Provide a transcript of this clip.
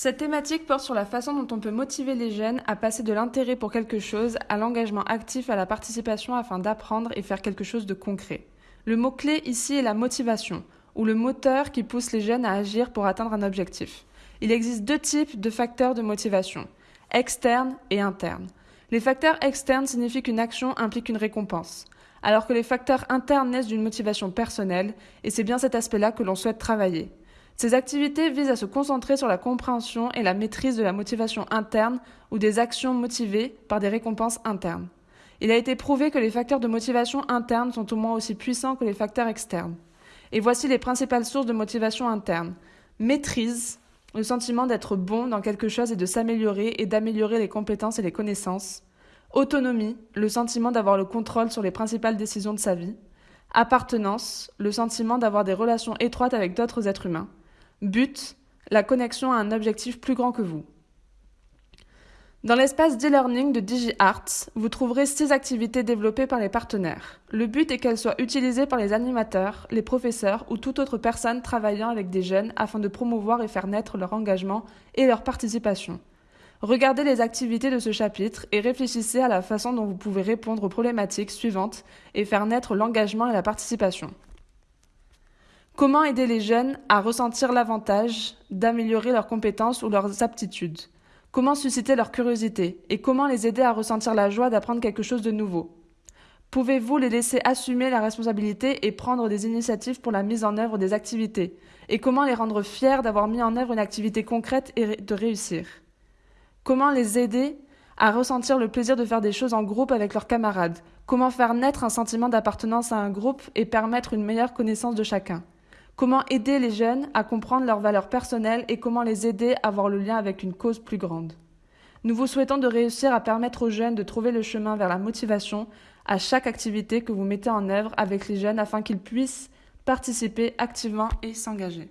Cette thématique porte sur la façon dont on peut motiver les jeunes à passer de l'intérêt pour quelque chose à l'engagement actif à la participation afin d'apprendre et faire quelque chose de concret. Le mot-clé ici est la motivation, ou le moteur qui pousse les jeunes à agir pour atteindre un objectif. Il existe deux types de facteurs de motivation, externes et internes. Les facteurs externes signifient qu'une action implique une récompense, alors que les facteurs internes naissent d'une motivation personnelle, et c'est bien cet aspect-là que l'on souhaite travailler. Ces activités visent à se concentrer sur la compréhension et la maîtrise de la motivation interne ou des actions motivées par des récompenses internes. Il a été prouvé que les facteurs de motivation interne sont au moins aussi puissants que les facteurs externes. Et voici les principales sources de motivation interne. Maîtrise, le sentiment d'être bon dans quelque chose et de s'améliorer et d'améliorer les compétences et les connaissances. Autonomie, le sentiment d'avoir le contrôle sur les principales décisions de sa vie. Appartenance, le sentiment d'avoir des relations étroites avec d'autres êtres humains. But, la connexion à un objectif plus grand que vous. Dans l'espace d'e-learning de DigiArts, vous trouverez six activités développées par les partenaires. Le but est qu'elles soient utilisées par les animateurs, les professeurs ou toute autre personne travaillant avec des jeunes afin de promouvoir et faire naître leur engagement et leur participation. Regardez les activités de ce chapitre et réfléchissez à la façon dont vous pouvez répondre aux problématiques suivantes et faire naître l'engagement et la participation. Comment aider les jeunes à ressentir l'avantage d'améliorer leurs compétences ou leurs aptitudes? Comment susciter leur curiosité? Et comment les aider à ressentir la joie d'apprendre quelque chose de nouveau? Pouvez-vous les laisser assumer la responsabilité et prendre des initiatives pour la mise en œuvre des activités? Et comment les rendre fiers d'avoir mis en œuvre une activité concrète et de réussir? Comment les aider à ressentir le plaisir de faire des choses en groupe avec leurs camarades? Comment faire naître un sentiment d'appartenance à un groupe et permettre une meilleure connaissance de chacun? Comment aider les jeunes à comprendre leurs valeurs personnelles et comment les aider à voir le lien avec une cause plus grande. Nous vous souhaitons de réussir à permettre aux jeunes de trouver le chemin vers la motivation à chaque activité que vous mettez en œuvre avec les jeunes afin qu'ils puissent participer activement et s'engager.